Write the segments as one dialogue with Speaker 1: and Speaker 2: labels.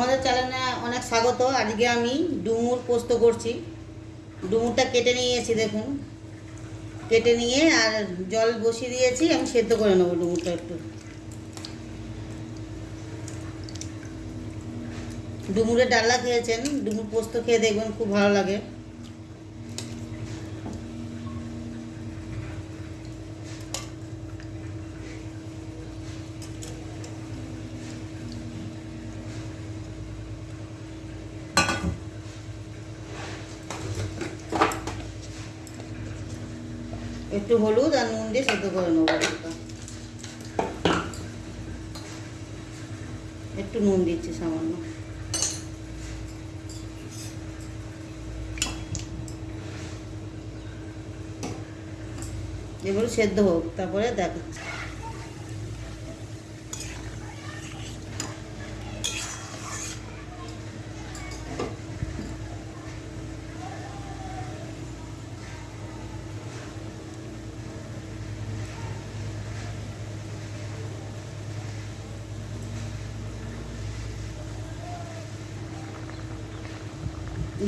Speaker 1: আমাদের চ্যানেলে অনেক স্বাগত। আজকে আমি ডুমুর পোস্ত করছি। ডুমুরটা কেটে নিয়েছি দেখুন। কেটে নিয়ে আর জল বসিয়ে দিয়েছি, আমি সেদ্ধ করে নেব ডুমুরটা একটু। ডুমুরের ডাল্লা খেয়েছেন, ডুমুর পোস্ত খেয়ে দেখবেন খুব ভালো লাগে। একটু হলুদ আর নুন দিয়ে সেদ্ধ করে নেব একটা। নুন দিচ্ছি সামান্য এগুলো সেদ্ধ হোক, তারপরে দেখাচ্ছি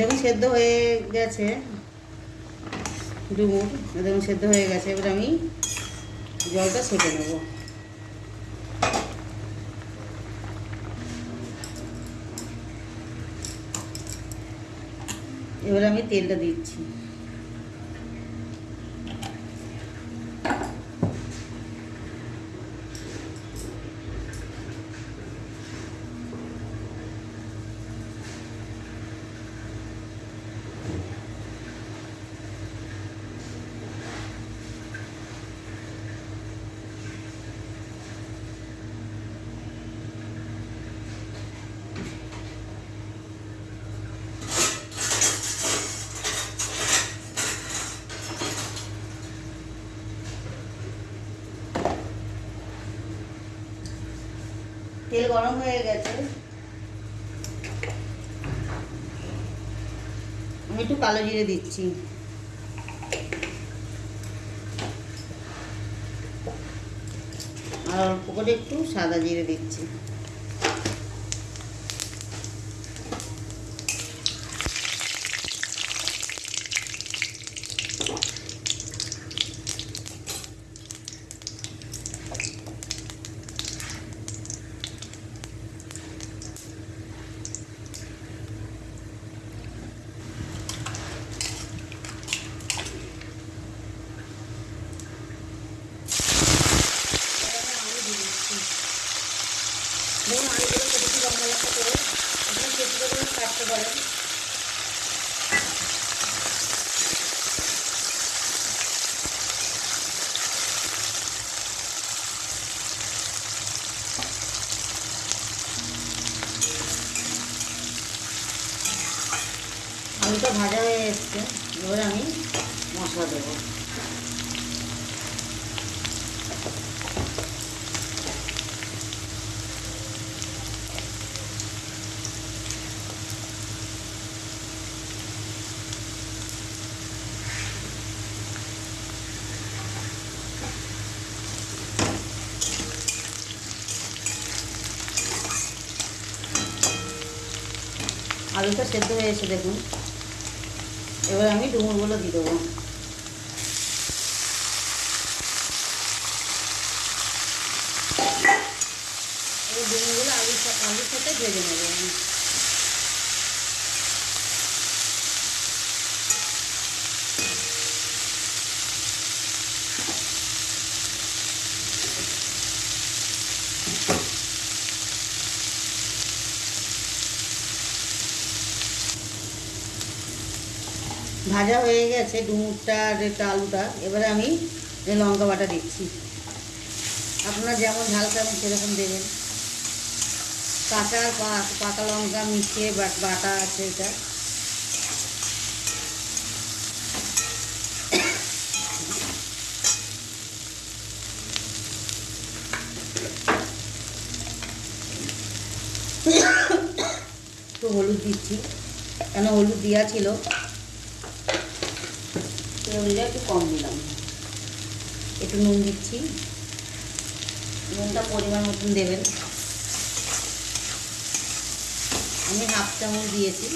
Speaker 1: দেখুন সেদ্ধ হয়ে গেছে, ডুমুর দেখুন সেদ্ধ হয়ে গেছে, এবার আমি জলটা ছেঁকে নেব। এবার আমি তেলটা দিচ্ছি। তেল গরম হয়ে গেছে। আমি একটু কালো জিরে দিচ্ছি। আর অল্প করে একটু সাদা জিরে দিচ্ছি। করে আলুটা ভাজা হয়ে এসছে। এবার আমি মশলা দেবো। আলুটা সেদ্ধ হয়েছে দেখুন। এবার আমি ডুমুরগুলো দিয়ে দেবো। এই ডুমুরগুলো আলুর সাথে আলুর সাথে ভেজে নেব আমি। ভাজা হয়ে গেছে ডুমুরটা আর এটা আলুটা, এবারে আমি লঙ্কা বাটা দিচ্ছি। আপনারা যেমন ঝাল খাবেন সেরকম দেবেন। কাঁচা পাকা লঙ্কা মিশিয়ে বাটা আছে এটা। একটু হলুদ দিচ্ছি। কেন হলুদ দেওয়া ছিল? হলুদটা একটু কম দিলাম। একটু নুন দিচ্ছি। নুনটা পরিমাণ মতন দেবেন। আমি হাফ চামচ দিয়েছি।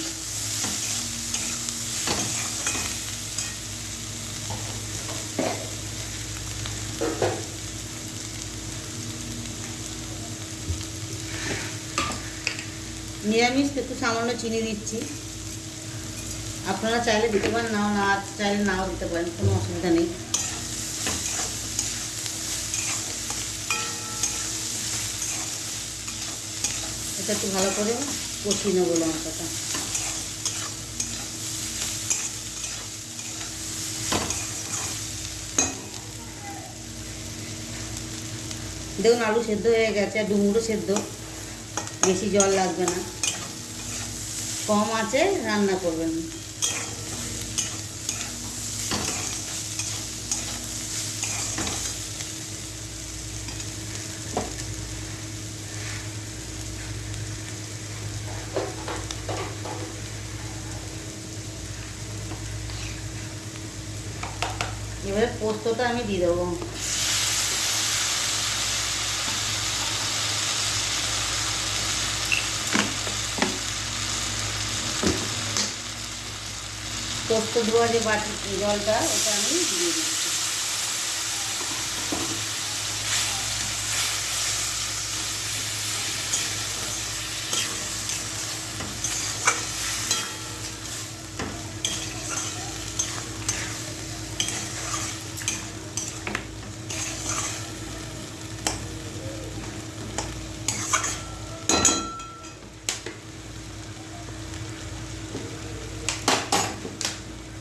Speaker 1: নিরামিষ একটু সামান্য চিনি দিচ্ছি। আপনারা চাইলে দিতে পারেন, নাও না চাইলে নাও দিতে পারেন, কোনো অসুবিধা নেই। এটা একটু ভালো করে কষিয়ে নেব লঙ্কাটা। দেখুন, আলু সেদ্ধ হয়ে গেছে, আর ডুমুরও সেদ্ধ। বেশি জল লাগবে না। কম আছে, রান্না করবেন। এবারে পোস্তটা আমি দিয়ে দেবো। পোস্ত ধোয়া যে বাটি জলটা ওটা আমি দিয়ে দিচ্ছি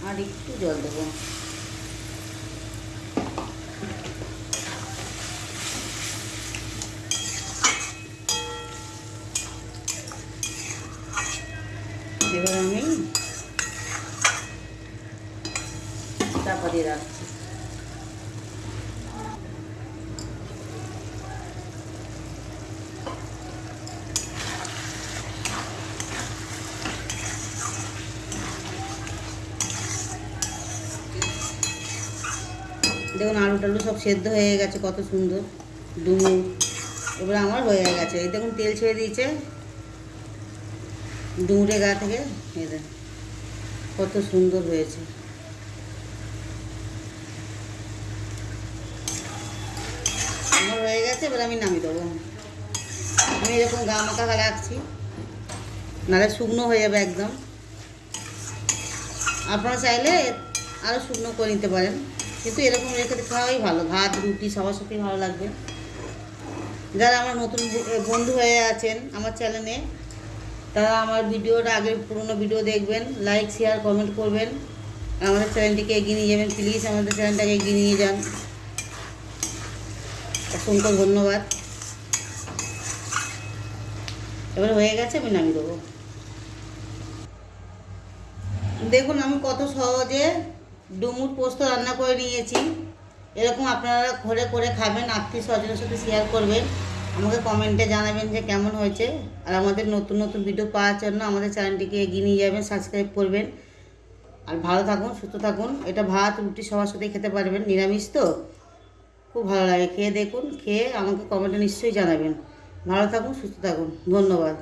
Speaker 1: আর একটু জল দেবো আমি চাপা দিয়ে রাখছি। দেখুন আলু টালু সব সেদ্ধ হয়ে গেছে, কত সুন্দর। ডুমুর এবার আমার হয়ে গেছে। এই দেখুন, তেল ছেড়ে দিয়েছে। ডুমুরের গা থেকে দেখুন কত সুন্দর হয়েছে। আমার হয়ে গেছে, এবার আমি নামিয়ে দেবো। আমি এরকম গা মাখা রাখছি। নাহলে শুকনো হয়ে যাবে একদম। আপনারা চাইলে আরও শুকনো করে নিতে পারেন। কিন্তু এরকম রেখে খাওয়াই ভালো। ভাত, রুটি, সবার সাথেই ভালো লাগবে। যারা আমার নতুন বন্ধু হয়ে আছেন, আমার চ্যানেলে তারা আমার ভিডিওর আগের পুরনো ভিডিও দেখবেন লাইক শেয়ার কমেন্ট করবেন। আমাদের চ্যানেলটিকে এগিয়ে নিয়ে যাবেন প্লিজ আমাদের চ্যানেলটাকে এগিয়ে নিয়ে যান। অসংখ্য ধন্যবাদ। এবার হয়ে গেছে, আমি নামিয়ে দেবো। দেখুন, আমি কত সহজে ডুমুর পোস্ত রান্না করে নিয়েছি। এরকম আপনারা ঘরে করে খাবেন, আত্মীয় স্বজনের সাথে শেয়ার করবেন। আমাকে কমেন্টে জানাবেন যে কেমন হয়েছে। আর আমাদের নতুন নতুন ভিডিও পাওয়ার জন্য আমাদের চ্যানেলটিকে এগিয়ে নিয়ে যাবেন সাবস্ক্রাইব করবেন। আর ভালো থাকুন, সুস্থ থাকুন। এটা ভাত, রুটি সবার সাথেই খেতে পারবেন, নিরামিষ তো। খুব ভালো লাগে। খেয়ে দেখুন, খেয়ে আমাকে কমেন্টে নিশ্চয়ই জানাবেন। ভালো থাকুন, সুস্থ থাকুন। ধন্যবাদ।